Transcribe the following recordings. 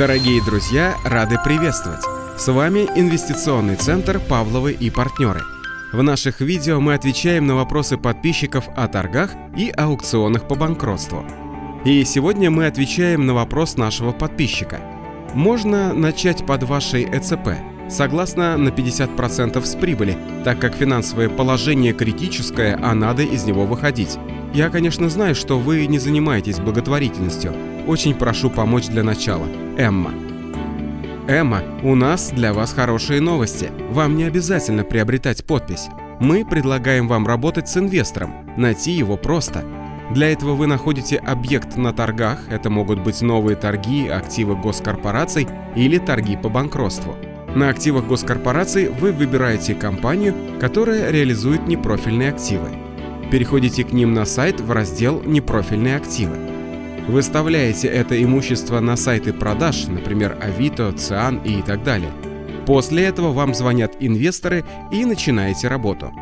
Дорогие друзья, рады приветствовать! С вами инвестиционный центр «Павловы и партнеры». В наших видео мы отвечаем на вопросы подписчиков о торгах и аукционах по банкротству. И сегодня мы отвечаем на вопрос нашего подписчика. Можно начать под вашей ЭЦП, согласно на 50% с прибыли, так как финансовое положение критическое, а надо из него выходить. Я, конечно, знаю, что вы не занимаетесь благотворительностью. Очень прошу помочь для начала. Эмма. Эмма, у нас для вас хорошие новости. Вам не обязательно приобретать подпись. Мы предлагаем вам работать с инвестором. Найти его просто. Для этого вы находите объект на торгах, это могут быть новые торги, активы госкорпораций или торги по банкротству. На активах госкорпораций вы выбираете компанию, которая реализует непрофильные активы. Переходите к ним на сайт в раздел «Непрофильные активы». Выставляете это имущество на сайты продаж, например, Авито, Циан и так далее. После этого вам звонят инвесторы и начинаете работу.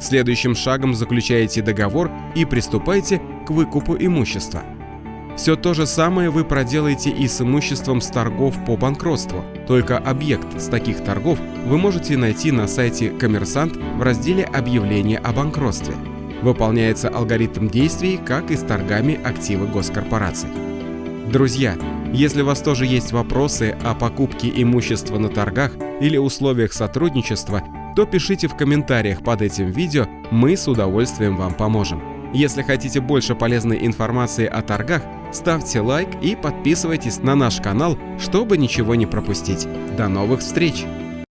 Следующим шагом заключаете договор и приступаете к выкупу имущества. Все то же самое вы проделаете и с имуществом с торгов по банкротству, только объект с таких торгов вы можете найти на сайте «Коммерсант» в разделе «Объявление о банкротстве» выполняется алгоритм действий, как и с торгами активы госкорпораций. Друзья, если у вас тоже есть вопросы о покупке имущества на торгах или условиях сотрудничества, то пишите в комментариях под этим видео, мы с удовольствием вам поможем. Если хотите больше полезной информации о торгах, ставьте лайк и подписывайтесь на наш канал, чтобы ничего не пропустить. До новых встреч!